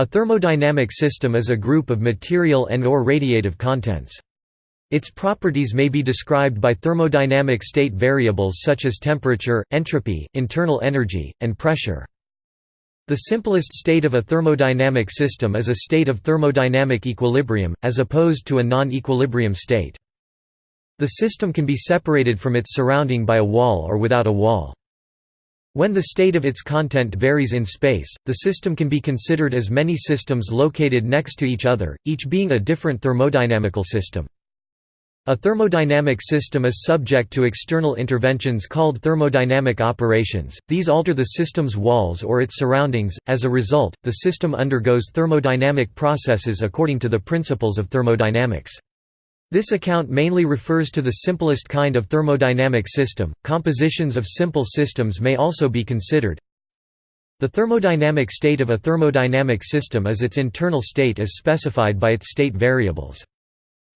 A thermodynamic system is a group of material and or radiative contents. Its properties may be described by thermodynamic state variables such as temperature, entropy, internal energy, and pressure. The simplest state of a thermodynamic system is a state of thermodynamic equilibrium, as opposed to a non-equilibrium state. The system can be separated from its surrounding by a wall or without a wall. When the state of its content varies in space, the system can be considered as many systems located next to each other, each being a different thermodynamical system. A thermodynamic system is subject to external interventions called thermodynamic operations, these alter the system's walls or its surroundings, as a result, the system undergoes thermodynamic processes according to the principles of thermodynamics. This account mainly refers to the simplest kind of thermodynamic system. Compositions of simple systems may also be considered. The thermodynamic state of a thermodynamic system is its internal state as specified by its state variables.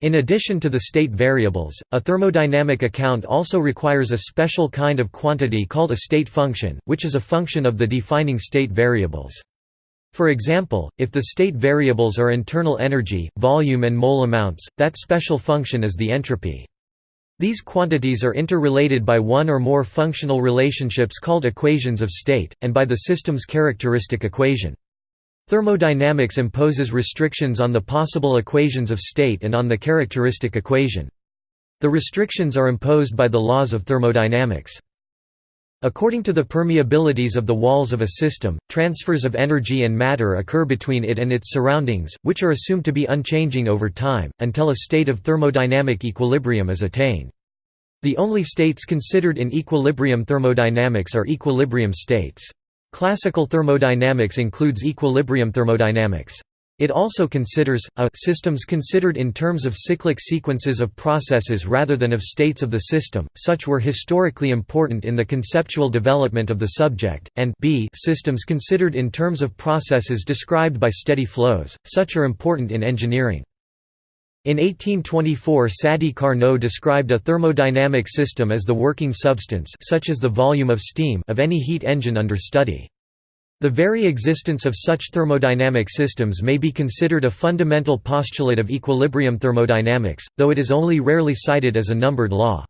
In addition to the state variables, a thermodynamic account also requires a special kind of quantity called a state function, which is a function of the defining state variables. For example, if the state variables are internal energy, volume and mole amounts, that special function is the entropy. These quantities are interrelated by one or more functional relationships called equations of state, and by the system's characteristic equation. Thermodynamics imposes restrictions on the possible equations of state and on the characteristic equation. The restrictions are imposed by the laws of thermodynamics. According to the permeabilities of the walls of a system, transfers of energy and matter occur between it and its surroundings, which are assumed to be unchanging over time, until a state of thermodynamic equilibrium is attained. The only states considered in equilibrium thermodynamics are equilibrium states. Classical thermodynamics includes equilibrium thermodynamics. It also considers, a systems considered in terms of cyclic sequences of processes rather than of states of the system, such were historically important in the conceptual development of the subject, and b systems considered in terms of processes described by steady flows, such are important in engineering. In 1824 Sadi Carnot described a thermodynamic system as the working substance such as the volume of steam of any heat engine under study. The very existence of such thermodynamic systems may be considered a fundamental postulate of equilibrium thermodynamics, though it is only rarely cited as a numbered law.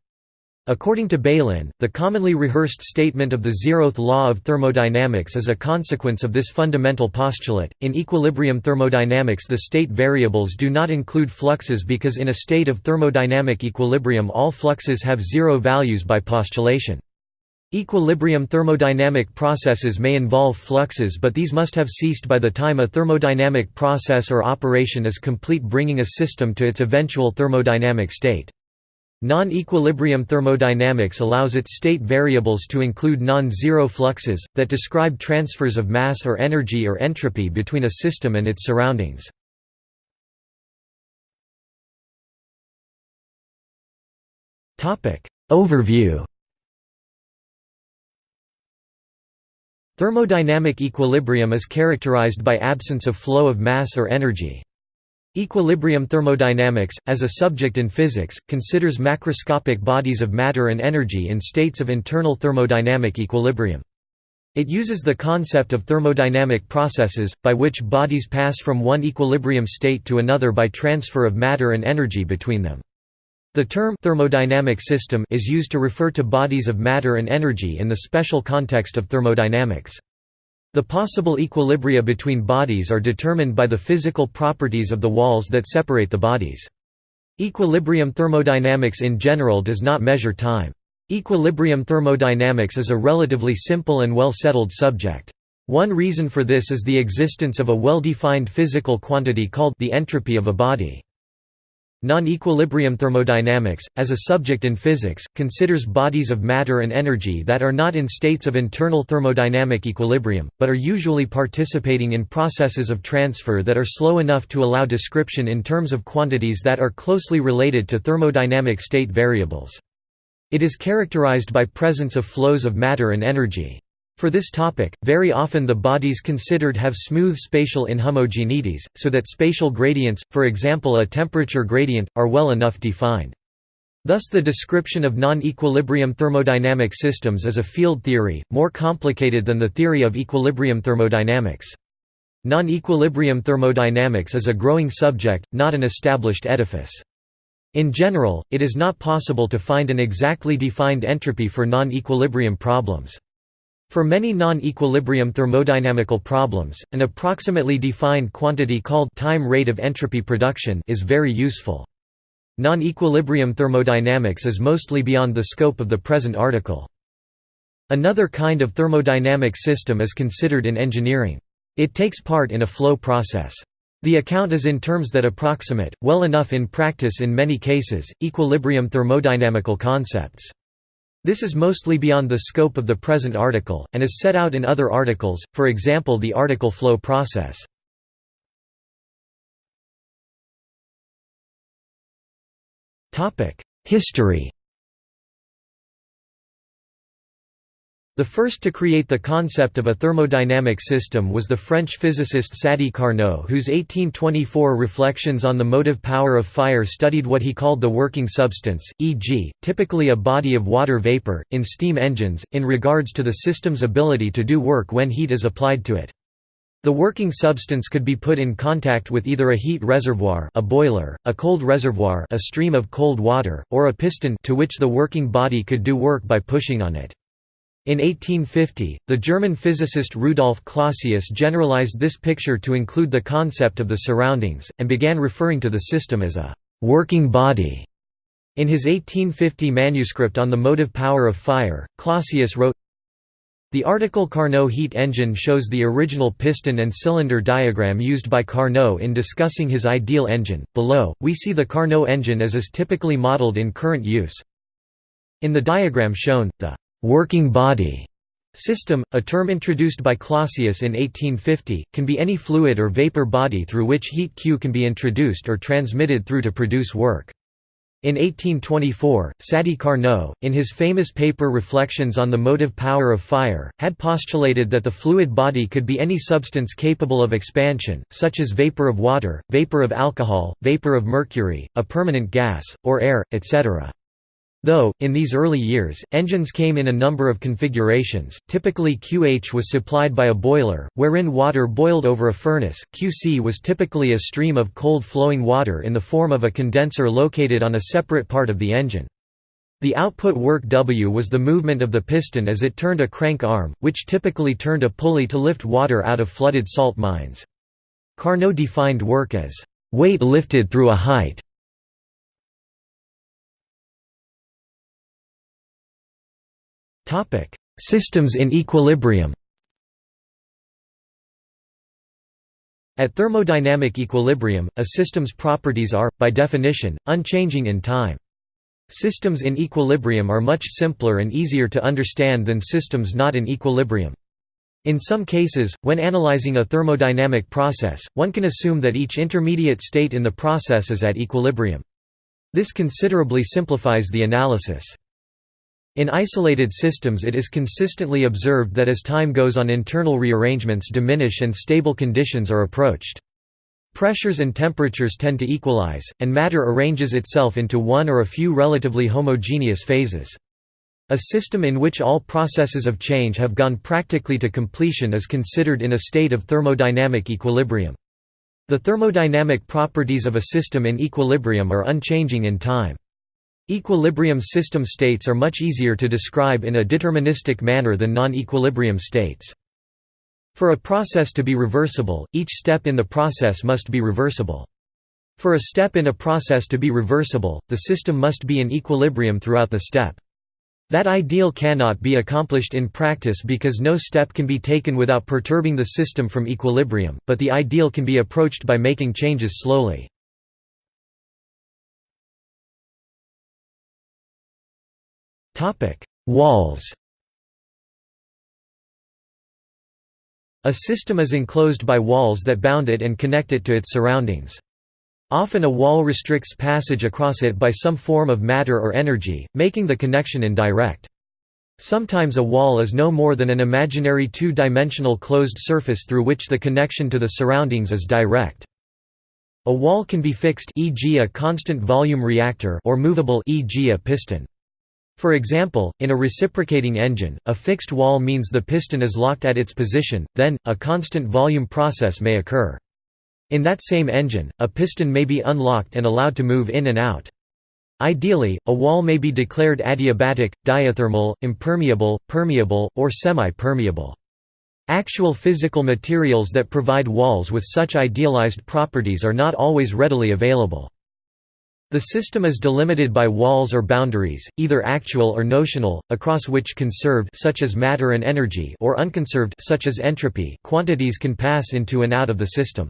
According to Bailyn, the commonly rehearsed statement of the zeroth law of thermodynamics is a consequence of this fundamental postulate. In equilibrium thermodynamics, the state variables do not include fluxes because in a state of thermodynamic equilibrium all fluxes have zero values by postulation. Equilibrium thermodynamic processes may involve fluxes but these must have ceased by the time a thermodynamic process or operation is complete bringing a system to its eventual thermodynamic state. Non-equilibrium thermodynamics allows its state variables to include non-zero fluxes, that describe transfers of mass or energy or entropy between a system and its surroundings. Overview Thermodynamic equilibrium is characterized by absence of flow of mass or energy. Equilibrium thermodynamics, as a subject in physics, considers macroscopic bodies of matter and energy in states of internal thermodynamic equilibrium. It uses the concept of thermodynamic processes, by which bodies pass from one equilibrium state to another by transfer of matter and energy between them. The term thermodynamic system is used to refer to bodies of matter and energy in the special context of thermodynamics. The possible equilibria between bodies are determined by the physical properties of the walls that separate the bodies. Equilibrium thermodynamics in general does not measure time. Equilibrium thermodynamics is a relatively simple and well-settled subject. One reason for this is the existence of a well-defined physical quantity called the entropy of a body. Non-equilibrium thermodynamics, as a subject in physics, considers bodies of matter and energy that are not in states of internal thermodynamic equilibrium, but are usually participating in processes of transfer that are slow enough to allow description in terms of quantities that are closely related to thermodynamic state variables. It is characterized by presence of flows of matter and energy. For this topic, very often the bodies considered have smooth spatial inhomogeneities, so that spatial gradients, for example a temperature gradient, are well enough defined. Thus the description of non-equilibrium thermodynamic systems is a field theory, more complicated than the theory of equilibrium thermodynamics. Non-equilibrium thermodynamics is a growing subject, not an established edifice. In general, it is not possible to find an exactly defined entropy for non-equilibrium problems. For many non-equilibrium thermodynamical problems, an approximately defined quantity called time rate of entropy production is very useful. Non-equilibrium thermodynamics is mostly beyond the scope of the present article. Another kind of thermodynamic system is considered in engineering. It takes part in a flow process. The account is in terms that approximate, well enough in practice in many cases, equilibrium thermodynamical concepts. This is mostly beyond the scope of the present article, and is set out in other articles, for example the article flow process. History The first to create the concept of a thermodynamic system was the French physicist Sadi Carnot whose 1824 reflections on the motive power of fire studied what he called the working substance, e.g., typically a body of water vapor, in steam engines, in regards to the system's ability to do work when heat is applied to it. The working substance could be put in contact with either a heat reservoir a boiler, a cold reservoir a stream of cold water, or a piston to which the working body could do work by pushing on it. In 1850, the German physicist Rudolf Clausius generalized this picture to include the concept of the surroundings, and began referring to the system as a «working body». In his 1850 manuscript on the motive power of fire, Clausius wrote, The article Carnot heat engine shows the original piston and cylinder diagram used by Carnot in discussing his ideal engine. Below, we see the Carnot engine as is typically modeled in current use. In the diagram shown, the working body system, a term introduced by Clausius in 1850, can be any fluid or vapor body through which heat Q can be introduced or transmitted through to produce work. In 1824, Sadi Carnot, in his famous paper Reflections on the Motive Power of Fire, had postulated that the fluid body could be any substance capable of expansion, such as vapor of water, vapor of alcohol, vapor of mercury, a permanent gas, or air, etc. Though, in these early years, engines came in a number of configurations, typically QH was supplied by a boiler, wherein water boiled over a furnace, QC was typically a stream of cold flowing water in the form of a condenser located on a separate part of the engine. The output work W was the movement of the piston as it turned a crank arm, which typically turned a pulley to lift water out of flooded salt mines. Carnot defined work as, "...weight lifted through a height." Topic: Systems in equilibrium. At thermodynamic equilibrium, a system's properties are, by definition, unchanging in time. Systems in equilibrium are much simpler and easier to understand than systems not in equilibrium. In some cases, when analyzing a thermodynamic process, one can assume that each intermediate state in the process is at equilibrium. This considerably simplifies the analysis. In isolated systems it is consistently observed that as time goes on internal rearrangements diminish and stable conditions are approached. Pressures and temperatures tend to equalize, and matter arranges itself into one or a few relatively homogeneous phases. A system in which all processes of change have gone practically to completion is considered in a state of thermodynamic equilibrium. The thermodynamic properties of a system in equilibrium are unchanging in time. Equilibrium system states are much easier to describe in a deterministic manner than non-equilibrium states. For a process to be reversible, each step in the process must be reversible. For a step in a process to be reversible, the system must be in equilibrium throughout the step. That ideal cannot be accomplished in practice because no step can be taken without perturbing the system from equilibrium, but the ideal can be approached by making changes slowly. Walls A system is enclosed by walls that bound it and connect it to its surroundings. Often a wall restricts passage across it by some form of matter or energy, making the connection indirect. Sometimes a wall is no more than an imaginary two-dimensional closed surface through which the connection to the surroundings is direct. A wall can be fixed e.g. a constant volume reactor or movable e.g. a piston. For example, in a reciprocating engine, a fixed wall means the piston is locked at its position, then, a constant volume process may occur. In that same engine, a piston may be unlocked and allowed to move in and out. Ideally, a wall may be declared adiabatic, diathermal, impermeable, permeable, or semi-permeable. Actual physical materials that provide walls with such idealized properties are not always readily available. The system is delimited by walls or boundaries, either actual or notional, across which conserved such as matter and energy or unconserved such as entropy quantities can pass into and out of the system.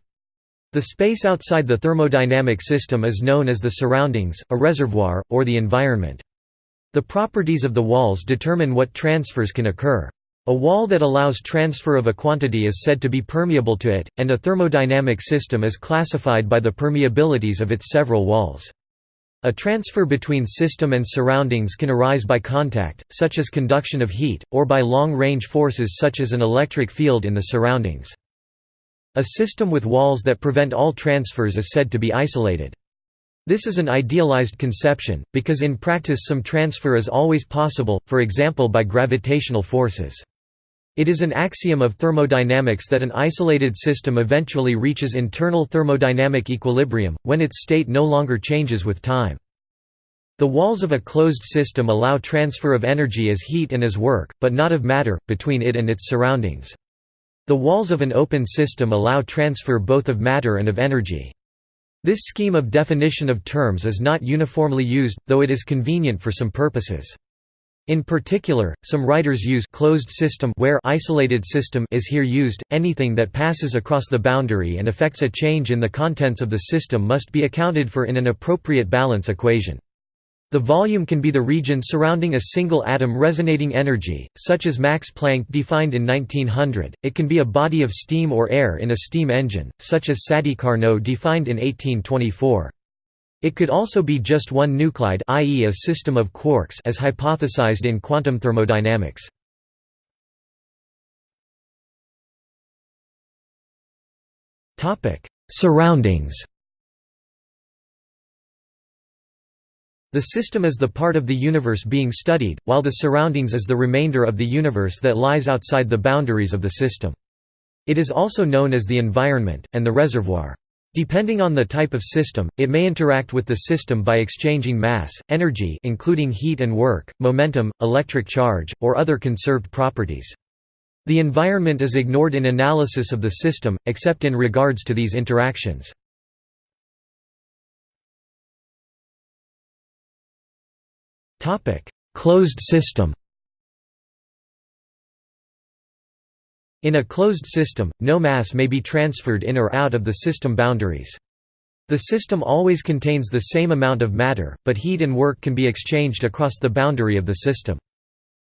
The space outside the thermodynamic system is known as the surroundings, a reservoir, or the environment. The properties of the walls determine what transfers can occur. A wall that allows transfer of a quantity is said to be permeable to it, and a thermodynamic system is classified by the permeabilities of its several walls. A transfer between system and surroundings can arise by contact, such as conduction of heat, or by long-range forces such as an electric field in the surroundings. A system with walls that prevent all transfers is said to be isolated. This is an idealized conception, because in practice some transfer is always possible, for example by gravitational forces. It is an axiom of thermodynamics that an isolated system eventually reaches internal thermodynamic equilibrium, when its state no longer changes with time. The walls of a closed system allow transfer of energy as heat and as work, but not of matter, between it and its surroundings. The walls of an open system allow transfer both of matter and of energy. This scheme of definition of terms is not uniformly used, though it is convenient for some purposes. In particular, some writers use closed system where isolated system is here used. Anything that passes across the boundary and affects a change in the contents of the system must be accounted for in an appropriate balance equation. The volume can be the region surrounding a single atom resonating energy, such as Max Planck defined in 1900, it can be a body of steam or air in a steam engine, such as Sadi Carnot defined in 1824. It could also be just one nuclide i.e. a system of quarks as hypothesized in quantum thermodynamics. Surroundings The system is the part of the universe being studied, while the surroundings is the remainder of the universe that lies outside the boundaries of the system. It is also known as the environment, and the reservoir. Depending on the type of system, it may interact with the system by exchanging mass, energy including heat and work, momentum, electric charge, or other conserved properties. The environment is ignored in analysis of the system, except in regards to these interactions. Closed system In a closed system, no mass may be transferred in or out of the system boundaries. The system always contains the same amount of matter, but heat and work can be exchanged across the boundary of the system.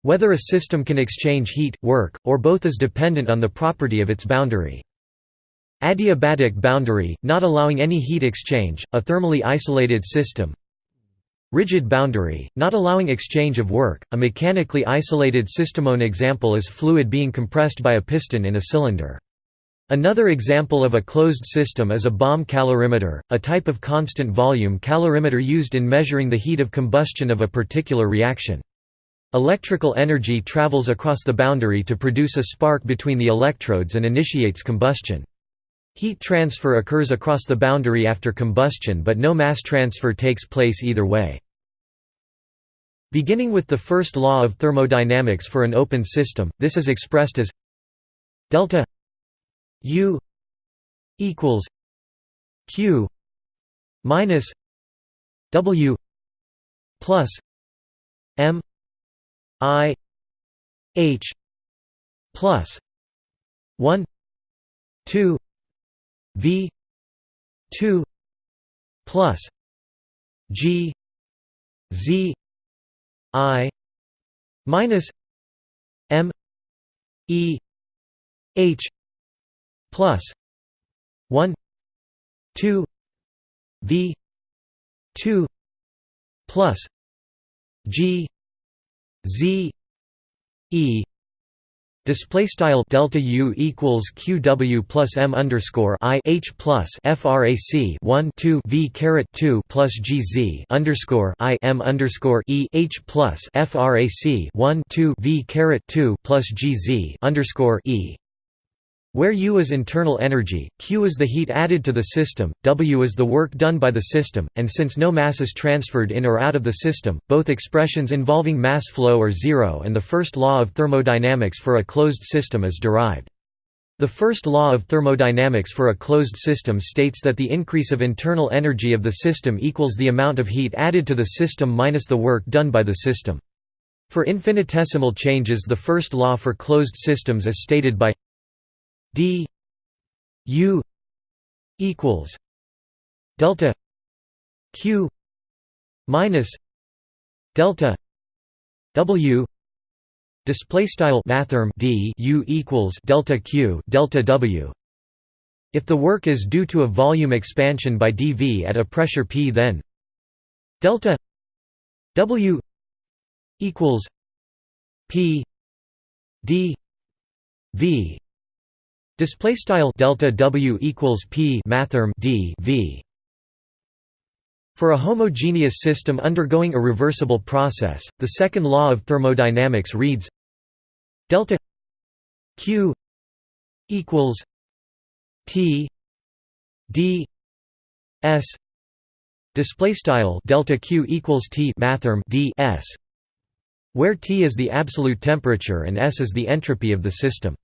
Whether a system can exchange heat, work, or both is dependent on the property of its boundary. Adiabatic boundary, not allowing any heat exchange, a thermally isolated system, Rigid boundary, not allowing exchange of work, a mechanically isolated systemone example is fluid being compressed by a piston in a cylinder. Another example of a closed system is a bomb calorimeter, a type of constant volume calorimeter used in measuring the heat of combustion of a particular reaction. Electrical energy travels across the boundary to produce a spark between the electrodes and initiates combustion. Heat transfer occurs across the boundary after combustion but no mass transfer takes place either way. Beginning with the first law of thermodynamics for an open system, this is expressed as delta U equals Q minus W plus M I H plus 1 2 V two plus G Z I minus M E H plus one two V two plus G Z E Display style delta U equals QW plus M underscore I H plus FRAC one two V caret two plus GZ underscore I M underscore E H plus FRAC one two V caret two plus GZ underscore E where U is internal energy, Q is the heat added to the system, W is the work done by the system, and since no mass is transferred in or out of the system, both expressions involving mass flow are zero and the first law of thermodynamics for a closed system is derived. The first law of thermodynamics for a closed system states that the increase of internal energy of the system equals the amount of heat added to the system minus the work done by the system. For infinitesimal changes the first law for closed systems is stated by d u equals delta q minus delta w display style mathrm d u equals delta q delta w. If the work is due to a volume expansion by dv at a pressure p then delta w equals p d v Display style delta W equals P mathrm D V. For a homogeneous system undergoing a reversible process, the second law of thermodynamics reads delta Q equals T D S display style delta Q equals T mathrm D S where T is the absolute temperature and S is the entropy of the system.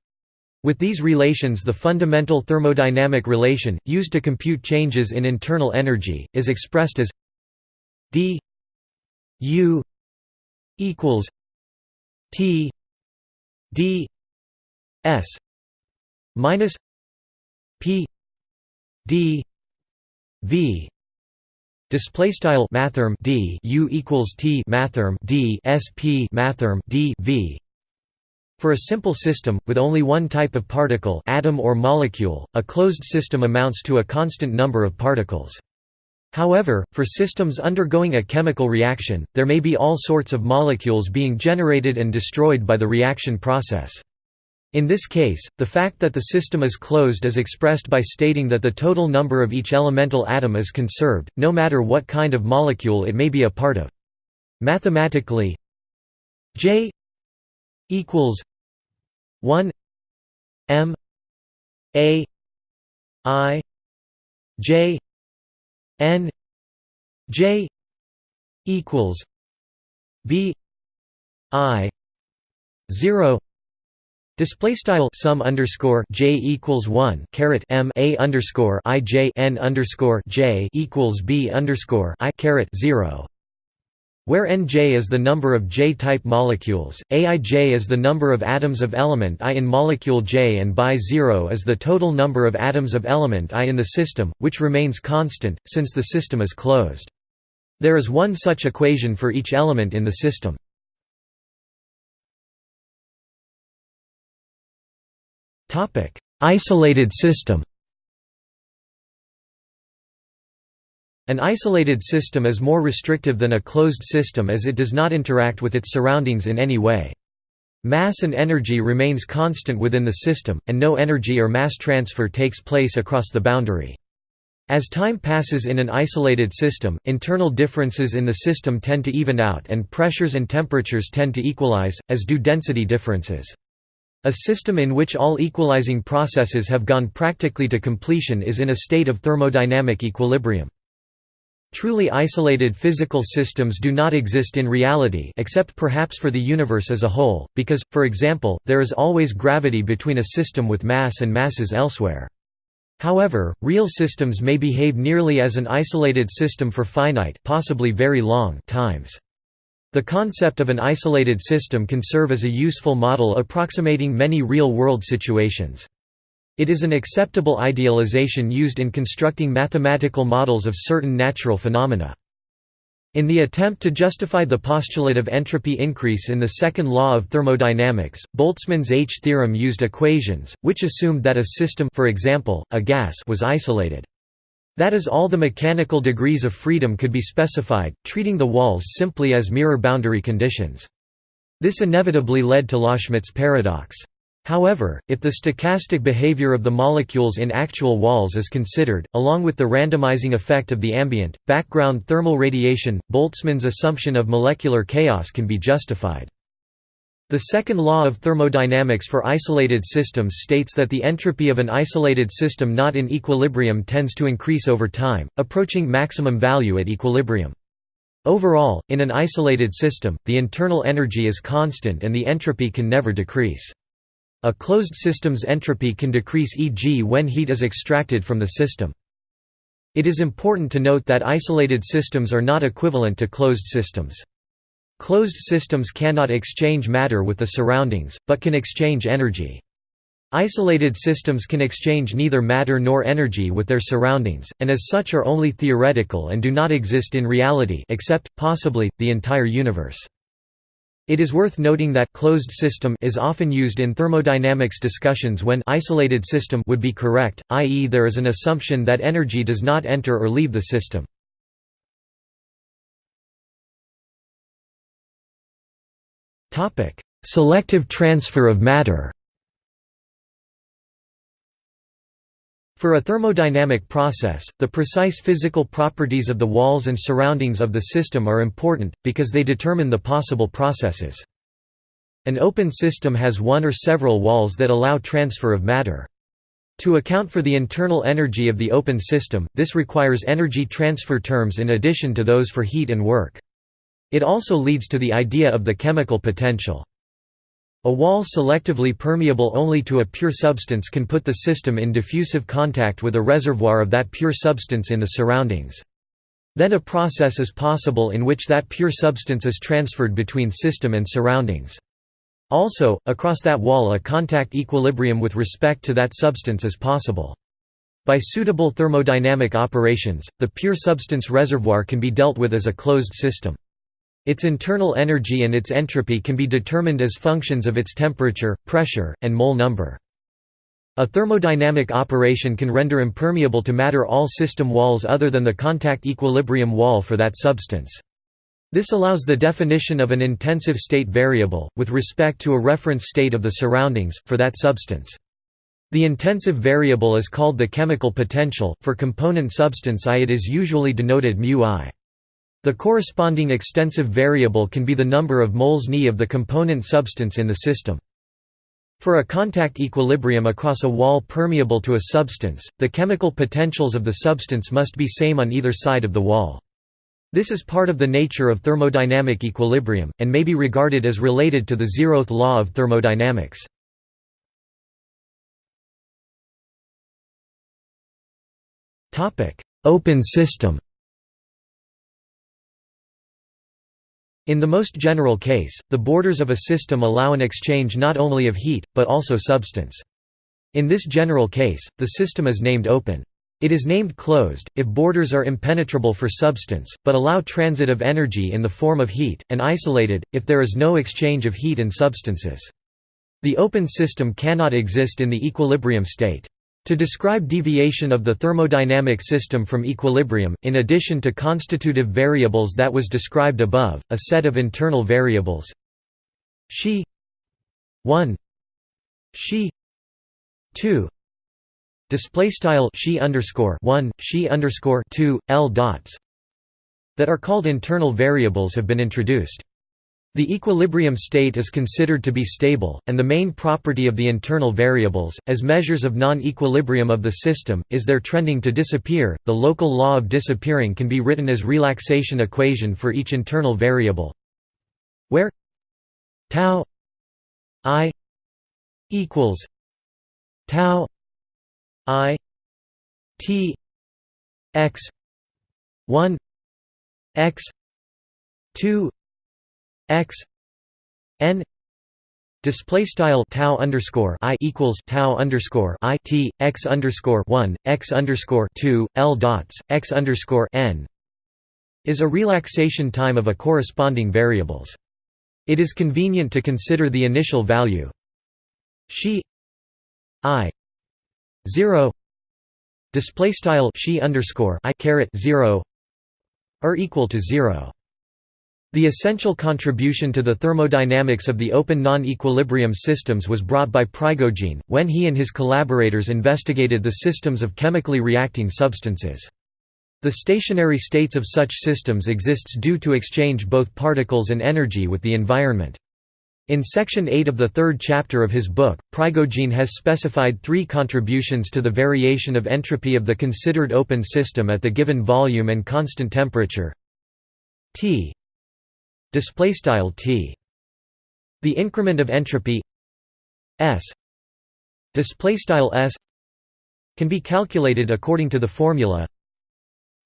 With these relations the fundamental thermodynamic relation, used to compute changes in internal energy, is expressed as d u equals t d s minus p d v. Display style mathrm d u equals t mathrm d s p mathrm d v for a simple system, with only one type of particle atom or molecule, a closed system amounts to a constant number of particles. However, for systems undergoing a chemical reaction, there may be all sorts of molecules being generated and destroyed by the reaction process. In this case, the fact that the system is closed is expressed by stating that the total number of each elemental atom is conserved, no matter what kind of molecule it may be a part of. Mathematically, J equals 1 m a i j n j equals b i 0 Display style sum underscore j equals one caret m a underscore i j n underscore j equals b underscore i caret zero where Nj is the number of J-type molecules, Aij is the number of atoms of element I in molecule J and by 0 is the total number of atoms of element I in the system, which remains constant, since the system is closed. There is one such equation for each element in the system. Isolated system An isolated system is more restrictive than a closed system as it does not interact with its surroundings in any way. Mass and energy remains constant within the system, and no energy or mass transfer takes place across the boundary. As time passes in an isolated system, internal differences in the system tend to even out and pressures and temperatures tend to equalize, as do density differences. A system in which all equalizing processes have gone practically to completion is in a state of thermodynamic equilibrium. Truly isolated physical systems do not exist in reality except perhaps for the universe as a whole, because, for example, there is always gravity between a system with mass and masses elsewhere. However, real systems may behave nearly as an isolated system for finite possibly very long times. The concept of an isolated system can serve as a useful model approximating many real-world situations. It is an acceptable idealization used in constructing mathematical models of certain natural phenomena. In the attempt to justify the postulate of entropy increase in the second law of thermodynamics, Boltzmann's H theorem used equations, which assumed that a system for example, a gas was isolated. That is all the mechanical degrees of freedom could be specified, treating the walls simply as mirror boundary conditions. This inevitably led to Loschmidt's paradox. However, if the stochastic behavior of the molecules in actual walls is considered, along with the randomizing effect of the ambient, background thermal radiation, Boltzmann's assumption of molecular chaos can be justified. The second law of thermodynamics for isolated systems states that the entropy of an isolated system not in equilibrium tends to increase over time, approaching maximum value at equilibrium. Overall, in an isolated system, the internal energy is constant and the entropy can never decrease. A closed system's entropy can decrease e.g. when heat is extracted from the system. It is important to note that isolated systems are not equivalent to closed systems. Closed systems cannot exchange matter with the surroundings, but can exchange energy. Isolated systems can exchange neither matter nor energy with their surroundings, and as such are only theoretical and do not exist in reality except, possibly, the entire universe. It is worth noting that closed system is often used in thermodynamics discussions when isolated system would be correct, i.e. there is an assumption that energy does not enter or leave the system. Selective transfer of matter For a thermodynamic process, the precise physical properties of the walls and surroundings of the system are important, because they determine the possible processes. An open system has one or several walls that allow transfer of matter. To account for the internal energy of the open system, this requires energy transfer terms in addition to those for heat and work. It also leads to the idea of the chemical potential. A wall selectively permeable only to a pure substance can put the system in diffusive contact with a reservoir of that pure substance in the surroundings. Then a process is possible in which that pure substance is transferred between system and surroundings. Also, across that wall a contact equilibrium with respect to that substance is possible. By suitable thermodynamic operations, the pure substance reservoir can be dealt with as a closed system. Its internal energy and its entropy can be determined as functions of its temperature, pressure, and mole number. A thermodynamic operation can render impermeable to matter all system walls other than the contact equilibrium wall for that substance. This allows the definition of an intensive state variable, with respect to a reference state of the surroundings, for that substance. The intensive variable is called the chemical potential, for component substance I it is usually denoted μ I. The corresponding extensive variable can be the number of moles Ni of the component substance in the system. For a contact equilibrium across a wall permeable to a substance, the chemical potentials of the substance must be same on either side of the wall. This is part of the nature of thermodynamic equilibrium, and may be regarded as related to the zeroth law of thermodynamics. Open system In the most general case, the borders of a system allow an exchange not only of heat, but also substance. In this general case, the system is named open. It is named closed, if borders are impenetrable for substance, but allow transit of energy in the form of heat, and isolated, if there is no exchange of heat and substances. The open system cannot exist in the equilibrium state. To describe deviation of the thermodynamic system from equilibrium, in addition to constitutive variables that was described above, a set of internal variables. She. 1 she. 2 display style she underscore 1 she underscore 2 l dots that are called internal variables have been introduced the equilibrium state is considered to be stable, and the main property of the internal variables, as measures of non-equilibrium of the system, is their trending to disappear. The local law of disappearing can be written as relaxation equation for each internal variable, where tau i equals tau i t x 1 x 2 x n display style tau underscore i equals tau underscore i t x underscore one x underscore two l dots x underscore n is a relaxation time of a corresponding variables. It is convenient to consider the initial value she i zero display style she underscore i caret zero are equal to zero. The essential contribution to the thermodynamics of the open non-equilibrium systems was brought by Prigogine, when he and his collaborators investigated the systems of chemically reacting substances. The stationary states of such systems exists due to exchange both particles and energy with the environment. In section 8 of the third chapter of his book, Prigogine has specified three contributions to the variation of entropy of the considered open system at the given volume and constant temperature T display style T. The increment of entropy S. Display style S can be calculated according to the formula.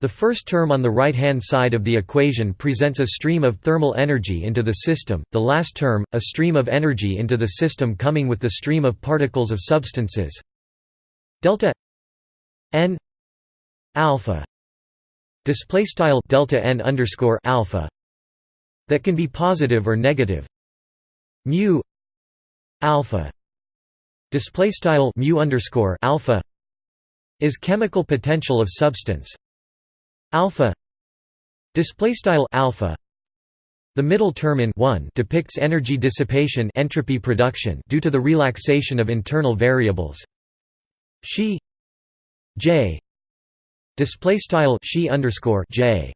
The first term on the right-hand side of the equation presents a stream of thermal energy into the system, the last term, a stream of energy into the system coming with the stream of particles of substances. Delta n alpha. Display style delta n underscore alpha that can be positive or negative. Mu alpha display style mu underscore alpha is chemical potential of substance. Alpha display style alpha the middle term in 1 depicts energy dissipation entropy production due to the relaxation of internal variables. She j display style she underscore j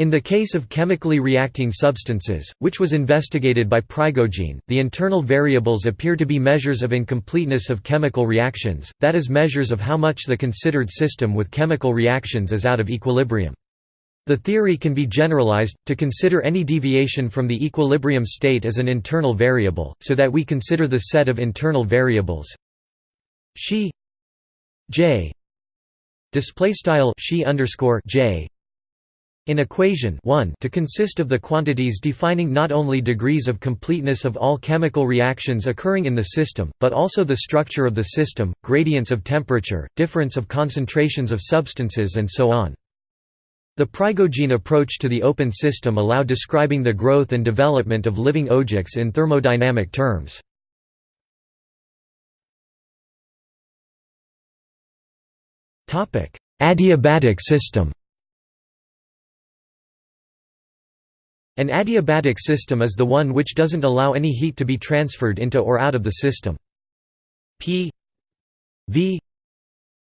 in the case of chemically reacting substances, which was investigated by Prigogine, the internal variables appear to be measures of incompleteness of chemical reactions, that is measures of how much the considered system with chemical reactions is out of equilibrium. The theory can be generalized, to consider any deviation from the equilibrium state as an internal variable, so that we consider the set of internal variables she j she underscore j in equation 1 to consist of the quantities defining not only degrees of completeness of all chemical reactions occurring in the system, but also the structure of the system, gradients of temperature, difference of concentrations of substances and so on. The Prigogine approach to the open system allow describing the growth and development of living objects in thermodynamic terms. Adiabatic system An adiabatic system is the one which doesn't allow any heat to be transferred into or out of the system. P v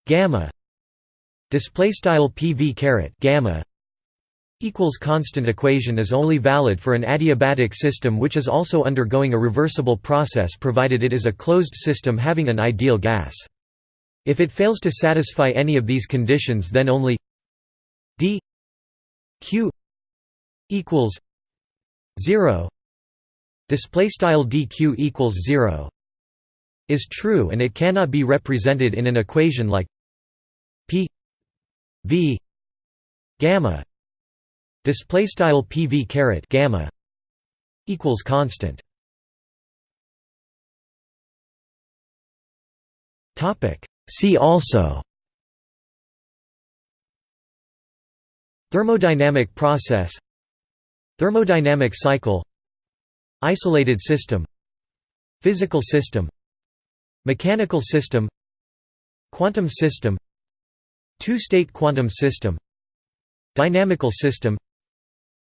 gamma display style PV caret gamma equals constant equation is only valid for an adiabatic system which is also undergoing a reversible process provided it is a closed system having an ideal gas. If it fails to satisfy any of these conditions then only d q equals 0 display style dq equals 0 is true and it cannot be represented in an equation like p v gamma. Display style pv caret gamma equals constant. Topic. See also thermodynamic process Thermodynamic cycle Isolated system Physical system Mechanical system Quantum system Two-state quantum system Dynamical system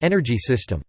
Energy system